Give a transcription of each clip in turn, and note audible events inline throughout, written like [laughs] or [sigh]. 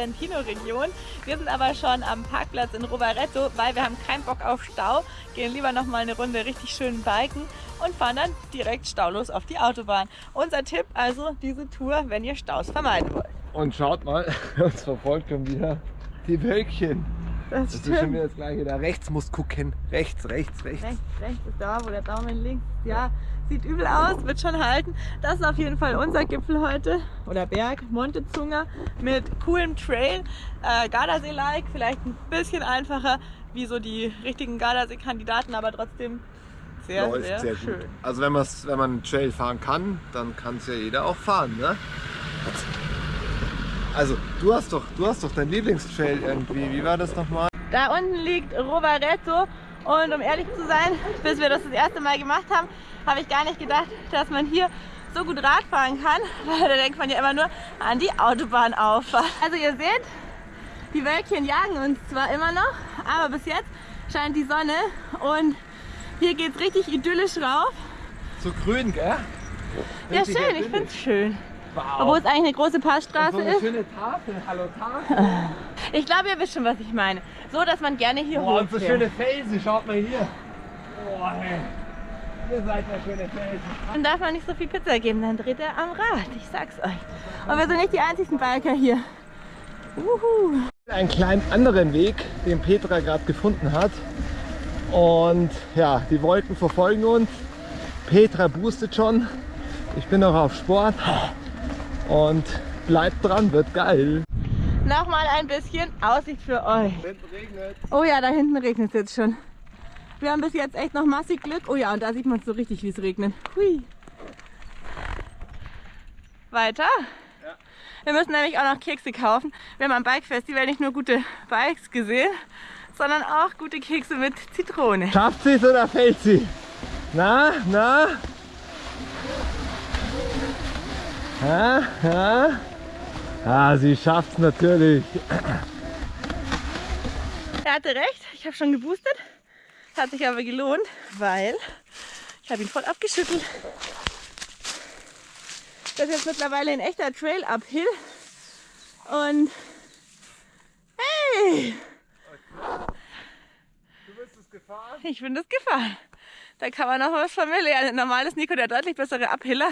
Trentino-Region. Wir sind aber schon am Parkplatz in Rovaretto, weil wir haben keinen Bock auf Stau. Gehen lieber noch mal eine Runde richtig schön biken und fahren dann direkt staulos auf die Autobahn. Unser Tipp also diese Tour, wenn ihr Staus vermeiden wollt. Und schaut mal, [laughs] uns verfolgt schon wieder die Wölkchen. Das, Das ist schon wieder das gleiche. Da rechts muss gucken. Rechts, rechts, rechts. Rechts, rechts ist da, wo der Daumen links. Ja, sieht übel aus, wird schon halten. Das ist auf jeden Fall unser Gipfel heute. Oder Berg, Monte Zunga mit coolem Trail. Äh, Gardasee-like, vielleicht ein bisschen einfacher wie so die richtigen Gardasee-Kandidaten, aber trotzdem sehr, Läuft sehr, sehr, schön. gut. Also wenn, wenn man Trail fahren kann, dann kann es ja jeder auch fahren, ne? Also du hast doch, du hast doch dein Lieblingstrail irgendwie. Wie war das nochmal? Da unten liegt Rovaretto und um ehrlich zu sein, [laughs] bis wir das das erste Mal gemacht haben, habe ich gar nicht gedacht, dass man hier so gut Rad fahren kann, weil [laughs] da denkt man ja immer nur an die Autobahnauffahrt. Also ihr seht, die Wölkchen jagen uns zwar immer noch, aber bis jetzt scheint die Sonne und hier geht es richtig idyllisch rauf. So grün, gell? Ja Richtig schön, ich finde es schön. Wow. Obwohl es eigentlich eine große Passstraße so eine ist. schöne Tafel. Hallo Tafel. [laughs] Ich glaube, ihr wisst schon, was ich meine. So, dass man gerne hier Boah, und so schöne Felsen. Schaut mal hier. Boah, hey. Ihr seid ja schöne Felsen. Dann darf man nicht so viel Pizza geben, dann dreht er am Rad. Ich sag's euch. Und wir sind nicht die einzigen Biker hier. Uhu. Einen kleinen anderen Weg, den Petra gerade gefunden hat. Und ja, die Wolken verfolgen uns. Petra boostet schon. Ich bin noch auf Sport. Und bleibt dran, wird geil. Nochmal ein bisschen Aussicht für euch. Es. Oh ja, da hinten regnet es jetzt schon. Wir haben bis jetzt echt noch massig Glück. Oh ja, und da sieht man so richtig, wie es regnet. Hui. Weiter. Wir müssen nämlich auch noch Kekse kaufen. Wir haben am Bike Festival nicht nur gute Bikes gesehen, sondern auch gute Kekse mit Zitrone. Schafft sie es oder fällt sie? Na, na? Ha, ha? Ah, sie schafft es natürlich. Er hatte recht, ich habe schon geboostet. Hat sich aber gelohnt, weil ich habe ihn voll abgeschüttelt. Das ist jetzt mittlerweile ein echter Trail Uphill. Und hey, Du bist es gefahren? ich bin das gefahren. Da kann man noch was von mir lernen. Normal ist Nico der deutlich bessere Uphiller.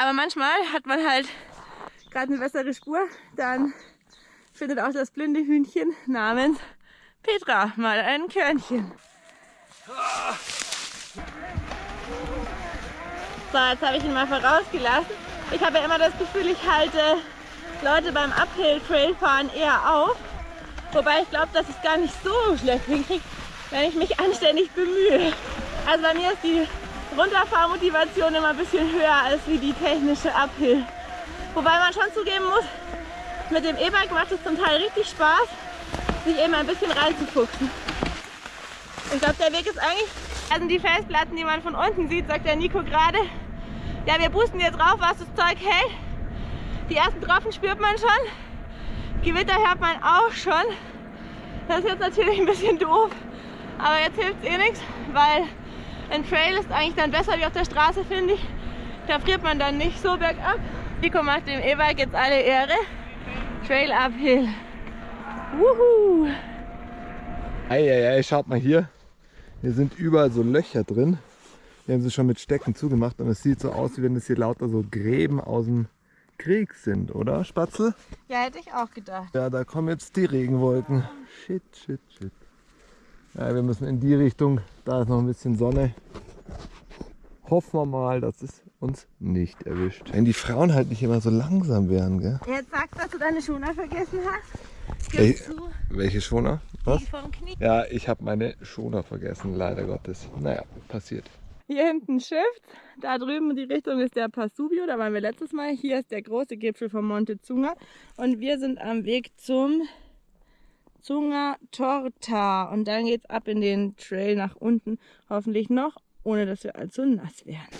Aber manchmal hat man halt gerade eine bessere Spur. Dann findet auch das blinde Hühnchen namens Petra mal ein Körnchen. So, jetzt habe ich ihn mal vorausgelassen. Ich habe ja immer das Gefühl, ich halte Leute beim Uphill-Trailfahren eher auf. Wobei ich glaube, dass ich es gar nicht so schlecht hinkriege, wenn ich mich anständig bemühe. Also bei mir ist die Runterfahrmotivation immer ein bisschen höher als wie die technische Uphill. Wobei man schon zugeben muss, mit dem E-Bike macht es zum Teil richtig Spaß, sich eben ein bisschen reinzufuchsen. Ich glaube, der Weg ist eigentlich, also die Felsplatten, die man von unten sieht, sagt der Nico gerade. Ja, wir boosten jetzt rauf, was das Zeug hält. Die ersten Tropfen spürt man schon. Gewitter hört man auch schon. Das ist jetzt natürlich ein bisschen doof, aber jetzt hilft es eh nichts, weil ein Trail ist eigentlich dann besser wie auf der Straße, finde ich. Da friert man dann nicht so bergab. Nico macht dem E-Bike jetzt alle Ehre. Trail uphill. Wuhu! Eieiei, schaut mal hier. Hier sind überall so Löcher drin. Die haben sie schon mit Stecken zugemacht und es sieht so aus, wie wenn es hier lauter so Gräben aus dem Krieg sind, oder Spatzel? Ja, hätte ich auch gedacht. Ja, da kommen jetzt die Regenwolken. Shit, shit, shit. Ja, wir müssen in die Richtung. Da ist noch ein bisschen Sonne. Hoffen wir mal, dass es uns nicht erwischt. Wenn die Frauen halt nicht immer so langsam wären, gell? Jetzt sagst du, dass du deine Schoner vergessen hast. Ey. Gibst du Welche Schoner? Was? die vom Knie? Ja, ich habe meine Schoner vergessen, leider Gottes. Naja, passiert. Hier hinten Shift, da drüben die Richtung ist der Passubio, da waren wir letztes Mal. Hier ist der große Gipfel von Monte Zunga und wir sind am Weg zum Zunga Torta und dann geht's ab in den Trail nach unten, hoffentlich noch, ohne dass wir allzu nass werden.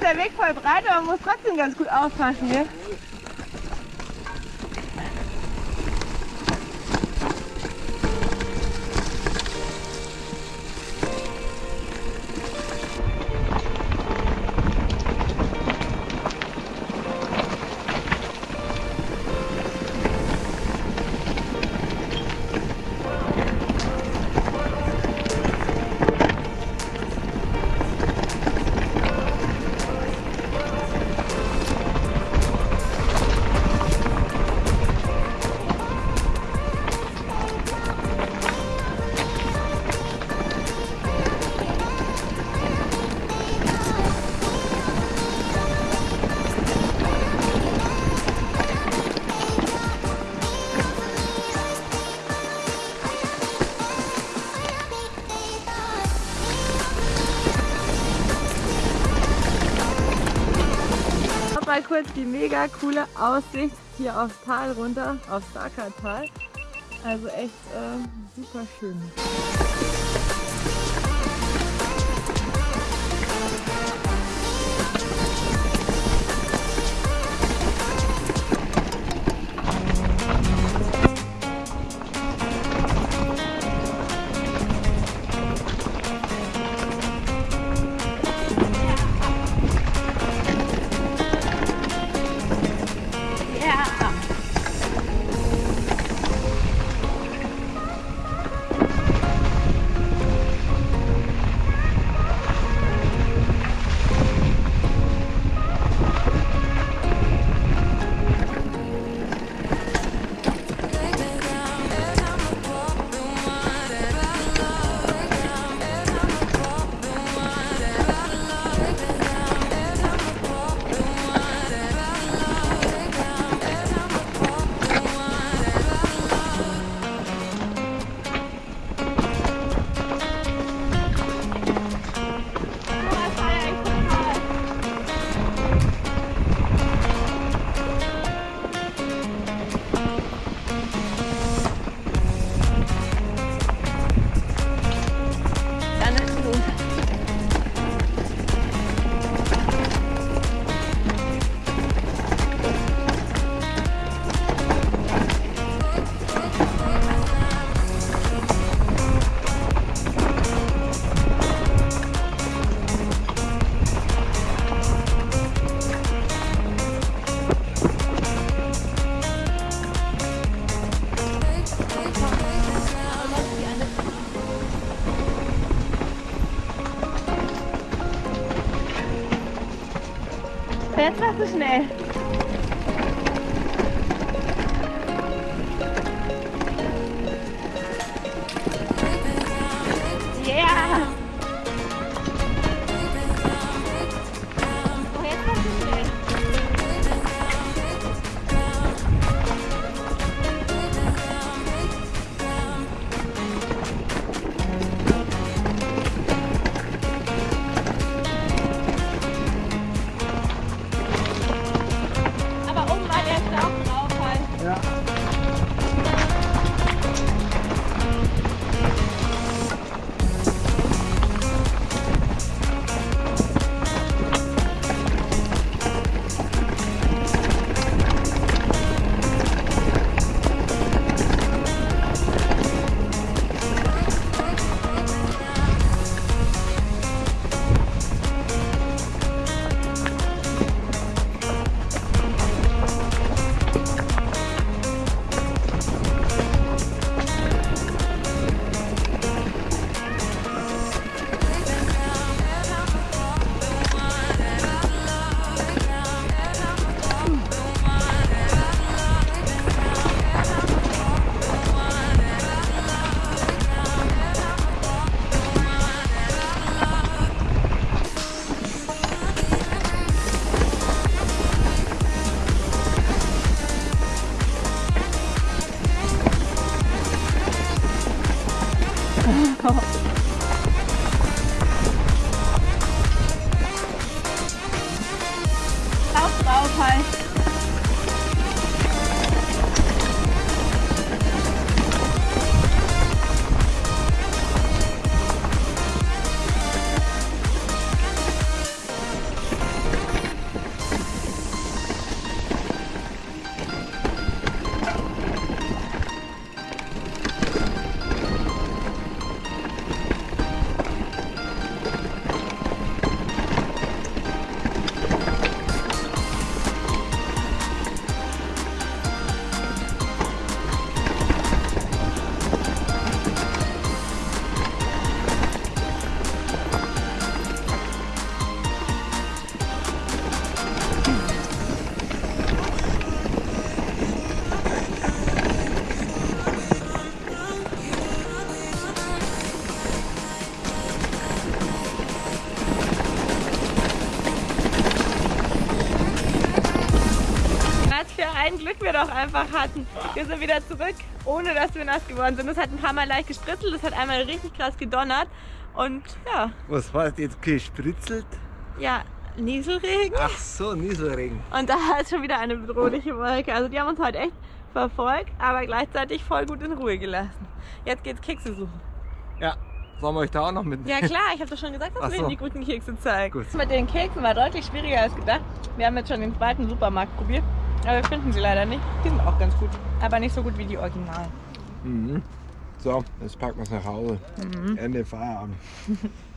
Ist der Weg voll breit, aber man muss trotzdem ganz gut aufpassen, gell? Mal kurz die mega coole Aussicht hier aufs Tal runter, aufs Tal. Also echt äh, super schön. Jetzt machst du schnell. Ein Glück wir doch einfach hatten. Wir sind wieder zurück, ohne dass wir nass geworden sind. Es hat ein paar Mal leicht gespritzelt, es hat einmal richtig krass gedonnert. Und ja, Was heißt jetzt gespritzelt? ja, Nieselregen. Ach so, Nieselregen. Und da ist schon wieder eine bedrohliche Wolke. Also die haben uns heute echt verfolgt, aber gleichzeitig voll gut in Ruhe gelassen. Jetzt geht's Kekse suchen. Ja, sollen wir euch da auch noch mit? Ja klar, ich habe doch schon gesagt, dass Ach wir so. Ihnen die guten Kekse zeigen. Gut. Das mit den Keksen war deutlich schwieriger als gedacht. Wir haben jetzt schon den zweiten Supermarkt probiert, aber wir finden sie leider nicht. Die sind auch ganz gut, aber nicht so gut wie die Originalen. Mhm. So, jetzt packen wir es nach Hause. Ende Feierabend. [laughs]